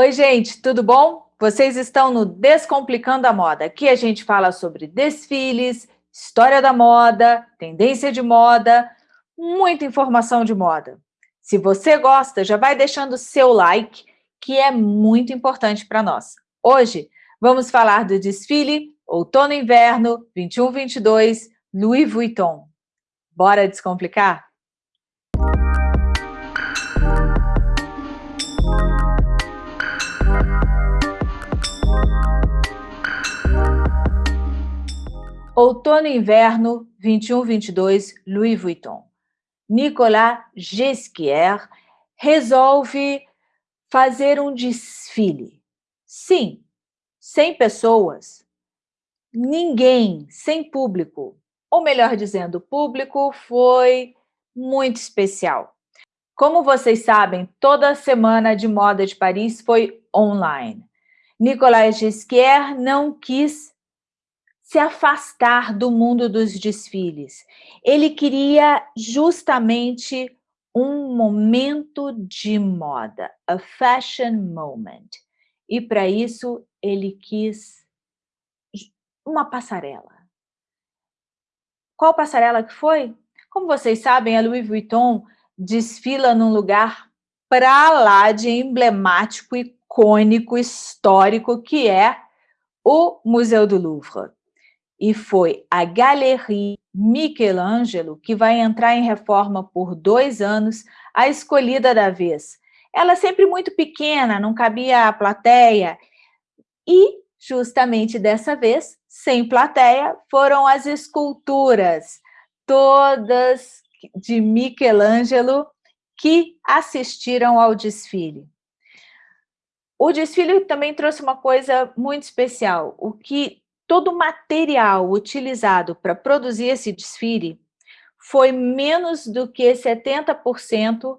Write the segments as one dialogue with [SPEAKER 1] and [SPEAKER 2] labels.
[SPEAKER 1] Oi, gente, tudo bom? Vocês estão no Descomplicando a Moda. Aqui a gente fala sobre desfiles, história da moda, tendência de moda, muita informação de moda. Se você gosta, já vai deixando seu like, que é muito importante para nós. Hoje, vamos falar do desfile Outono e Inverno 21-22 Louis Vuitton. Bora descomplicar? Outono e Inverno 21-22 Louis Vuitton. Nicolas Ghesquière resolve fazer um desfile. Sim, sem pessoas, ninguém, sem público. Ou melhor dizendo, o público foi muito especial. Como vocês sabem, toda a semana de moda de Paris foi online. Nicolas Ghesquière não quis se afastar do mundo dos desfiles. Ele queria justamente um momento de moda, a fashion moment. E para isso ele quis uma passarela. Qual passarela que foi? Como vocês sabem, a Louis Vuitton desfila num lugar para lá de emblemático, icônico, histórico, que é o Museu do Louvre e foi a Galerie Michelangelo, que vai entrar em reforma por dois anos, a escolhida da vez. Ela é sempre muito pequena, não cabia a plateia, e justamente dessa vez, sem plateia, foram as esculturas, todas de Michelangelo, que assistiram ao desfile. O desfile também trouxe uma coisa muito especial, o que todo o material utilizado para produzir esse desfile foi menos do que 70%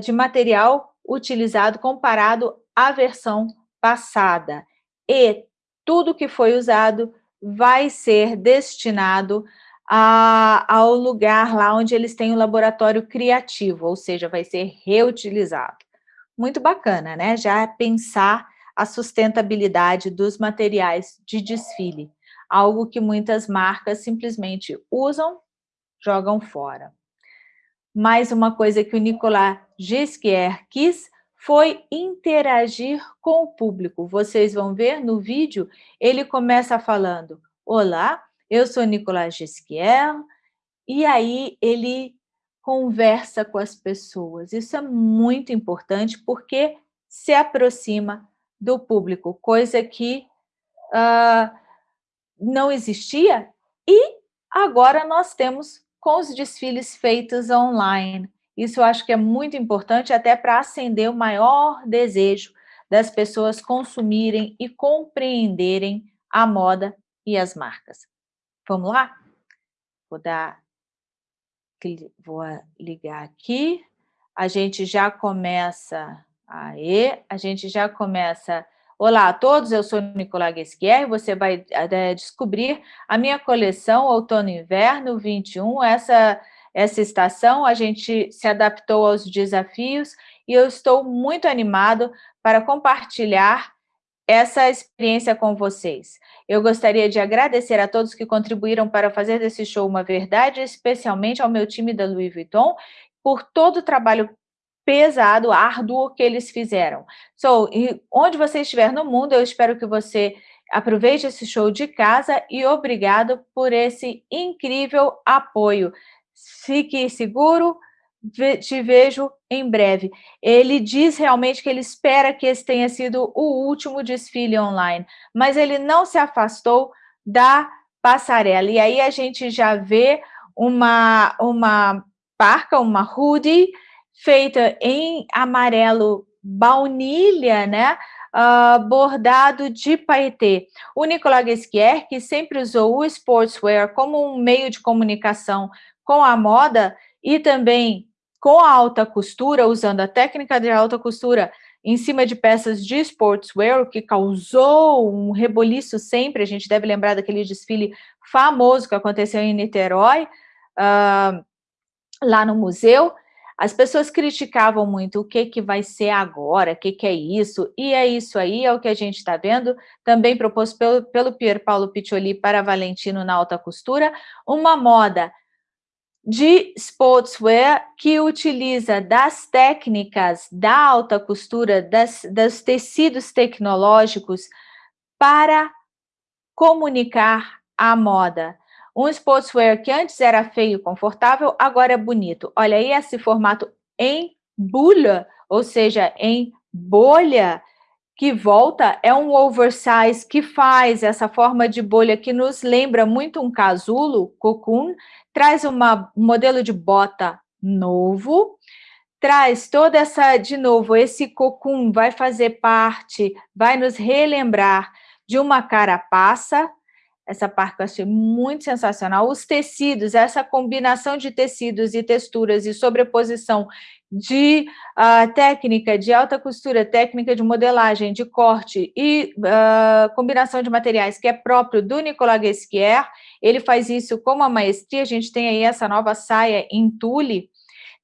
[SPEAKER 1] de material utilizado comparado à versão passada. E tudo que foi usado vai ser destinado a, ao lugar lá onde eles têm o um laboratório criativo, ou seja, vai ser reutilizado. Muito bacana, né? Já pensar a sustentabilidade dos materiais de desfile, algo que muitas marcas simplesmente usam, jogam fora. Mais uma coisa que o Nicolas Gisquier quis foi interagir com o público. Vocês vão ver no vídeo, ele começa falando, Olá, eu sou Nicolas Gisquier, e aí ele conversa com as pessoas. Isso é muito importante porque se aproxima do público, coisa que uh, não existia e agora nós temos com os desfiles feitos online. Isso eu acho que é muito importante até para acender o maior desejo das pessoas consumirem e compreenderem a moda e as marcas. Vamos lá? Vou dar, vou ligar aqui. A gente já começa Aí, a gente já começa. Olá a todos, eu sou Nicolás Guesquier, você vai é, descobrir a minha coleção Outono e Inverno 21, essa, essa estação, a gente se adaptou aos desafios e eu estou muito animado para compartilhar essa experiência com vocês. Eu gostaria de agradecer a todos que contribuíram para fazer desse show uma verdade, especialmente ao meu time da Louis Vuitton, por todo o trabalho pesado, árduo que eles fizeram. So, onde você estiver no mundo, eu espero que você aproveite esse show de casa e obrigado por esse incrível apoio. Fique seguro, te vejo em breve. Ele diz realmente que ele espera que esse tenha sido o último desfile online, mas ele não se afastou da passarela. E aí a gente já vê uma, uma parca, uma hoodie, feita em amarelo baunilha, né? Uh, bordado de paetê. O Nicolas Guesquier, que sempre usou o sportswear como um meio de comunicação com a moda e também com a alta costura, usando a técnica de alta costura em cima de peças de sportswear, o que causou um reboliço sempre, a gente deve lembrar daquele desfile famoso que aconteceu em Niterói, uh, lá no museu, As pessoas criticavam muito o que, que vai ser agora, o que, que é isso, e é isso aí, é o que a gente está vendo, também proposto pelo, pelo Pier Paulo Piccioli para Valentino na alta costura, uma moda de sportswear que utiliza das técnicas da alta costura, das, dos tecidos tecnológicos para comunicar a moda. Um sportswear que antes era feio e confortável, agora é bonito. Olha aí esse formato em bulha, ou seja, em bolha, que volta, é um oversize que faz essa forma de bolha que nos lembra muito um casulo, cocoon, traz uma, um modelo de bota novo, traz toda essa, de novo, esse cocoon vai fazer parte, vai nos relembrar de uma carapaça, essa parte eu achei muito sensacional. Os tecidos, essa combinação de tecidos e texturas e sobreposição de uh, técnica de alta costura, técnica de modelagem, de corte e uh, combinação de materiais que é próprio do Nicolas Guesquier. Ele faz isso com uma maestria. A gente tem aí essa nova saia em tule.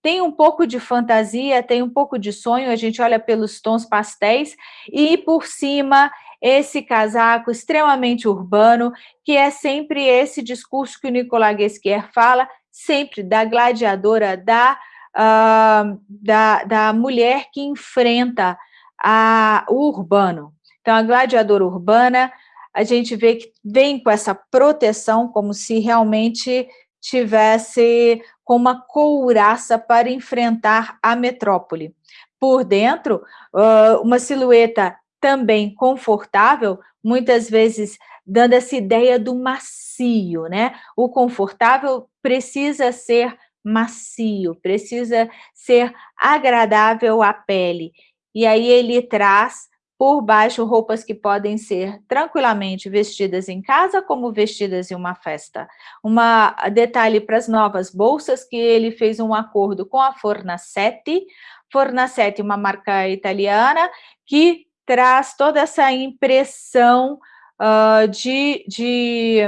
[SPEAKER 1] Tem um pouco de fantasia, tem um pouco de sonho, a gente olha pelos tons pastéis, e por cima esse casaco extremamente urbano, que é sempre esse discurso que o Nicolas Guesquier fala, sempre da gladiadora, da, uh, da, da mulher que enfrenta a, o urbano. Então, a gladiadora urbana, a gente vê que vem com essa proteção, como se realmente tivesse com uma couraça para enfrentar a metrópole. Por dentro, uma silhueta também confortável, muitas vezes dando essa ideia do macio, né? O confortável precisa ser macio, precisa ser agradável à pele. E aí ele traz por baixo roupas que podem ser tranquilamente vestidas em casa, como vestidas em uma festa. Uma detalhe para as novas bolsas, que ele fez um acordo com a Fornasetti, Fornasetti, uma marca italiana, que traz toda essa impressão uh, de, de,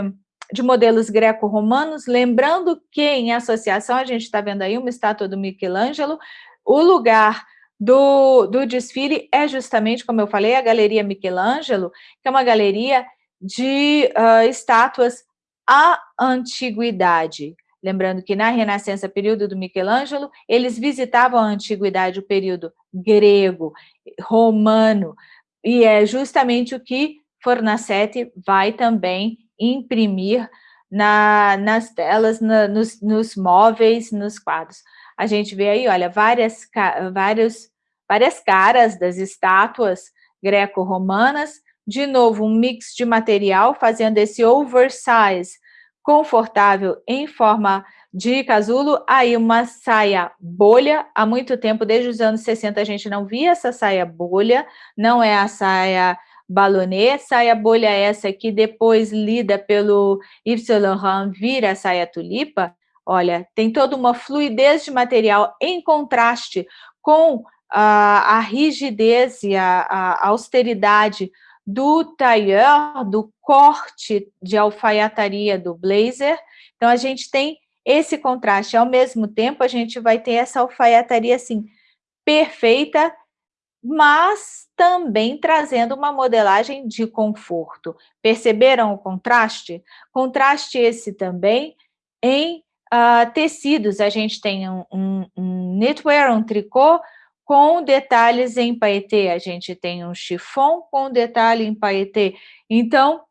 [SPEAKER 1] de modelos greco-romanos, lembrando que em associação, a gente está vendo aí uma estátua do Michelangelo, o lugar do, do desfile é justamente, como eu falei, a Galeria Michelangelo, que é uma galeria de uh, estátuas à antiguidade. Lembrando que na Renascença, período do Michelangelo, eles visitavam a antiguidade, o período grego, romano, e é justamente o que Fornasetti vai também imprimir na, nas telas, na, nos, nos móveis, nos quadros. A gente vê aí, olha, várias, vários, várias caras das estátuas greco-romanas, de novo, um mix de material, fazendo esse oversize confortável em forma de casulo, aí uma saia bolha, há muito tempo, desde os anos 60, a gente não via essa saia bolha, não é a saia balonê, saia bolha essa que depois lida pelo Yves Saint Laurent vira saia tulipa, olha, tem toda uma fluidez de material em contraste com a, a rigidez e a, a austeridade do tailleur, do corte de alfaiataria do blazer. Então, a gente tem esse contraste. Ao mesmo tempo, a gente vai ter essa alfaiataria, assim, perfeita, mas também trazendo uma modelagem de conforto. Perceberam o contraste? Contraste esse também em uh, tecidos. A gente tem um, um, um knitwear, um tricô, com detalhes em paetê. A gente tem um chiffon com detalhe em paetê. Então,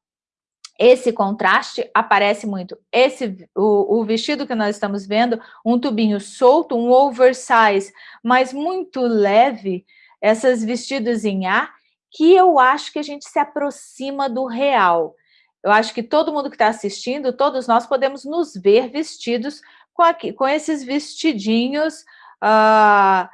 [SPEAKER 1] esse contraste aparece muito. Esse, o, o, vestido que nós estamos vendo, um tubinho solto, um oversize, mas muito leve, essas vestidos em ar, que eu acho que a gente se aproxima do real. Eu acho que todo mundo que está assistindo, todos nós podemos nos ver vestidos com, aqui, com esses vestidinhos... Uh,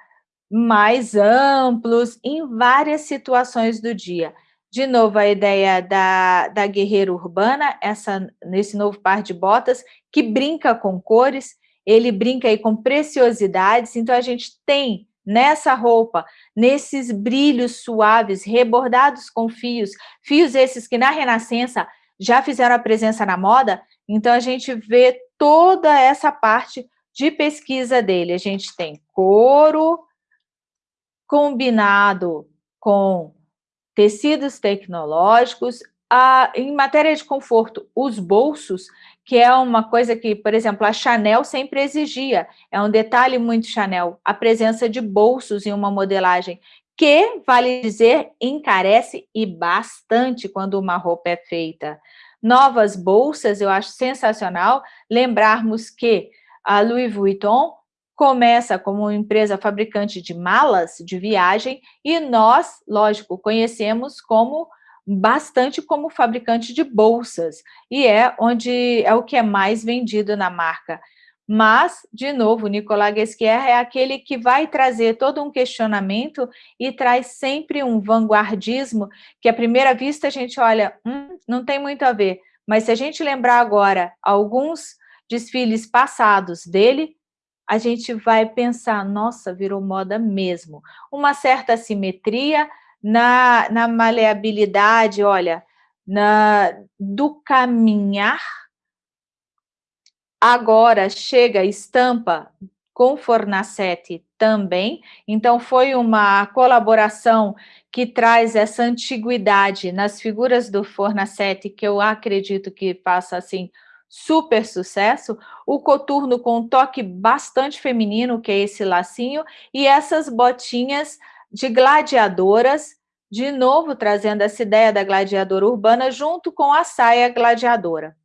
[SPEAKER 1] mais amplos em várias situações do dia. De novo, a ideia da, da guerreira urbana, essa, nesse novo par de botas, que brinca com cores, ele brinca aí com preciosidades, então a gente tem nessa roupa, nesses brilhos suaves, rebordados com fios, fios esses que na Renascença já fizeram a presença na moda, então a gente vê toda essa parte de pesquisa dele. A gente tem couro combinado com tecidos tecnológicos, a, em matéria de conforto, os bolsos, que é uma coisa que, por exemplo, a Chanel sempre exigia, é um detalhe muito Chanel, a presença de bolsos em uma modelagem, que, vale dizer, encarece e bastante quando uma roupa é feita. Novas bolsas, eu acho sensacional lembrarmos que a Louis Vuitton começa como empresa fabricante de malas de viagem e nós, lógico, conhecemos como bastante como fabricante de bolsas e é onde é o que é mais vendido na marca. Mas, de novo, Nicolas Guesquier é aquele que vai trazer todo um questionamento e traz sempre um vanguardismo que, à primeira vista, a gente olha, hum, não tem muito a ver. Mas se a gente lembrar agora alguns desfiles passados dele, a gente vai pensar, nossa, virou moda mesmo. Uma certa simetria na, na maleabilidade, olha, na, do caminhar. Agora chega estampa com Fornacete também, então foi uma colaboração que traz essa antiguidade nas figuras do Fornacete, que eu acredito que passa assim super sucesso, o coturno com um toque bastante feminino, que é esse lacinho, e essas botinhas de gladiadoras, de novo trazendo essa ideia da gladiadora urbana junto com a saia gladiadora.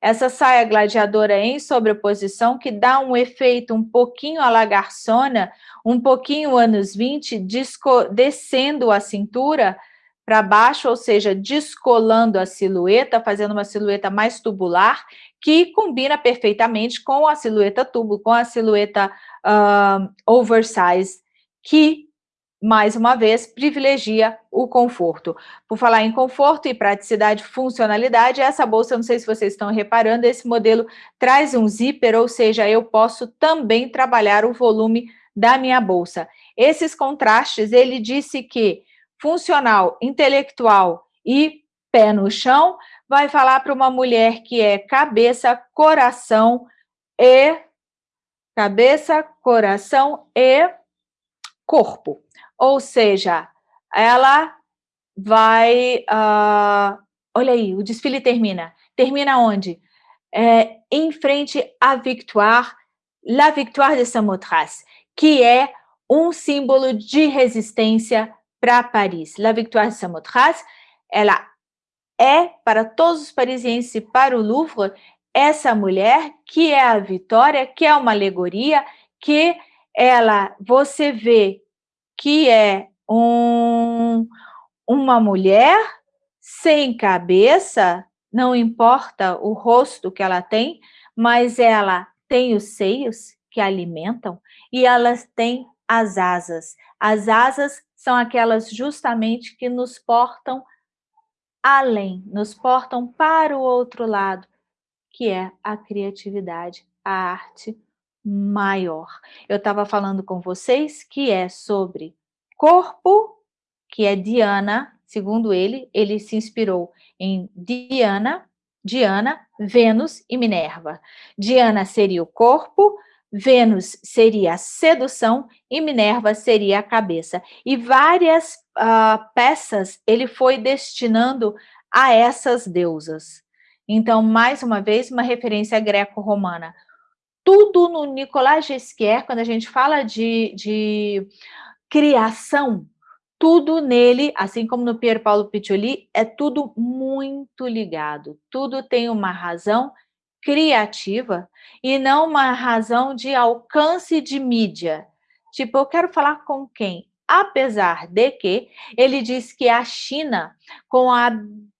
[SPEAKER 1] Essa saia gladiadora em sobreposição que dá um efeito um pouquinho a la garçona, um pouquinho anos 20, descendo a cintura, para baixo, ou seja, descolando a silhueta, fazendo uma silhueta mais tubular, que combina perfeitamente com a silhueta tubo, com a silhueta uh, oversize, que, mais uma vez, privilegia o conforto. Por falar em conforto e praticidade funcionalidade, essa bolsa, não sei se vocês estão reparando, esse modelo traz um zíper, ou seja, eu posso também trabalhar o volume da minha bolsa. Esses contrastes, ele disse que funcional, intelectual e pé no chão, vai falar para uma mulher que é cabeça, coração e cabeça, coração e corpo. Ou seja, ela vai... Uh, olha aí, o desfile termina. Termina onde? É, em frente à Victoire, La Victoire de Samothrace, que é um símbolo de resistência para Paris. La Victoire de Samothrace, ela é para todos os parisienses e para o Louvre essa mulher que é a Vitória, que é uma alegoria, que ela, você vê que é um, uma mulher sem cabeça, não importa o rosto que ela tem, mas ela tem os seios que alimentam e elas têm as asas. As asas são aquelas justamente que nos portam além, nos portam para o outro lado, que é a criatividade, a arte maior. Eu estava falando com vocês que é sobre corpo, que é Diana, segundo ele, ele se inspirou em Diana, Diana, Vênus e Minerva. Diana seria o corpo, Vênus seria a sedução e Minerva seria a cabeça. E várias uh, peças ele foi destinando a essas deusas. Então, mais uma vez, uma referência greco-romana. Tudo no Nicolas Gesquier, quando a gente fala de, de criação, tudo nele, assim como no Pier Paolo Piccioli, é tudo muito ligado. Tudo tem uma razão criativa e não uma razão de alcance de mídia. Tipo, eu quero falar com quem? Apesar de que ele diz que a China, com a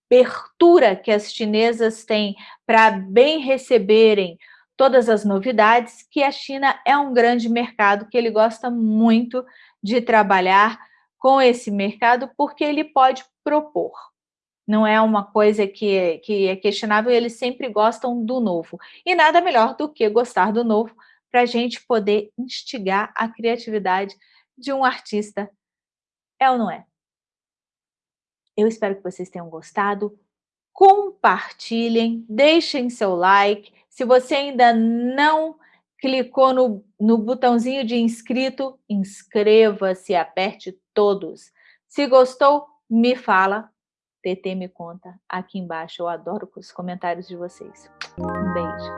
[SPEAKER 1] abertura que as chinesas têm para bem receberem todas as novidades, que a China é um grande mercado, que ele gosta muito de trabalhar com esse mercado, porque ele pode propor não é uma coisa que é, que é questionável, eles sempre gostam do novo. E nada melhor do que gostar do novo para a gente poder instigar a criatividade de um artista. É ou não é? Eu espero que vocês tenham gostado. Compartilhem, deixem seu like. Se você ainda não clicou no, no botãozinho de inscrito, inscreva-se, aperte todos. Se gostou, me fala. TT me conta aqui embaixo. Eu adoro os comentários de vocês. Um beijo.